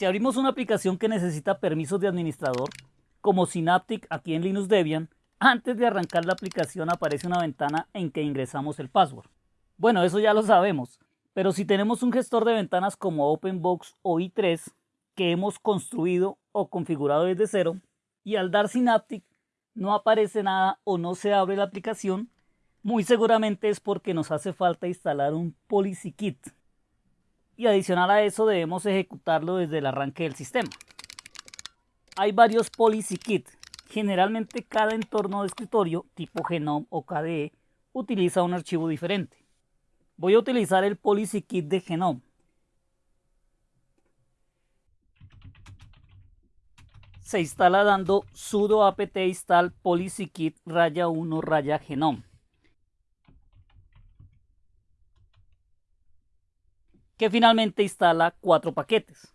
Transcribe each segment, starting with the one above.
Si abrimos una aplicación que necesita permisos de administrador, como Synaptic aquí en Linux Debian, antes de arrancar la aplicación aparece una ventana en que ingresamos el password. Bueno, eso ya lo sabemos, pero si tenemos un gestor de ventanas como OpenBox o i3 que hemos construido o configurado desde cero y al dar Synaptic no aparece nada o no se abre la aplicación, muy seguramente es porque nos hace falta instalar un policy kit. Y adicional a eso debemos ejecutarlo desde el arranque del sistema. Hay varios policy kits Generalmente cada entorno de escritorio tipo Genome o KDE utiliza un archivo diferente. Voy a utilizar el Policy Kit de Genome. Se instala dando sudo apt install policykit raya 1 raya genome. Que finalmente instala cuatro paquetes.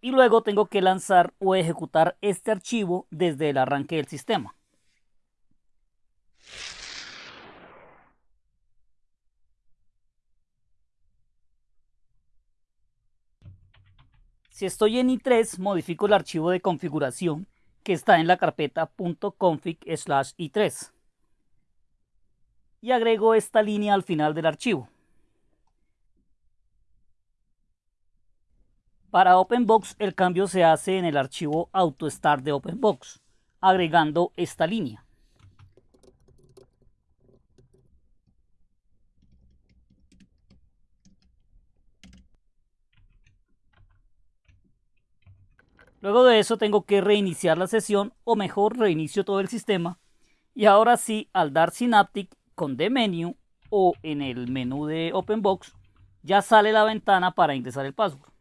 y luego tengo que lanzar o ejecutar este archivo desde el arranque del sistema. Si estoy en i3, modifico el archivo de configuración que está en la carpeta .config i3 y agrego esta línea al final del archivo. Para OpenBox el cambio se hace en el archivo AutoStart de OpenBox, agregando esta línea. Luego de eso tengo que reiniciar la sesión o mejor reinicio todo el sistema y ahora sí al dar Synaptic con The Menu o en el menú de OpenBox ya sale la ventana para ingresar el password.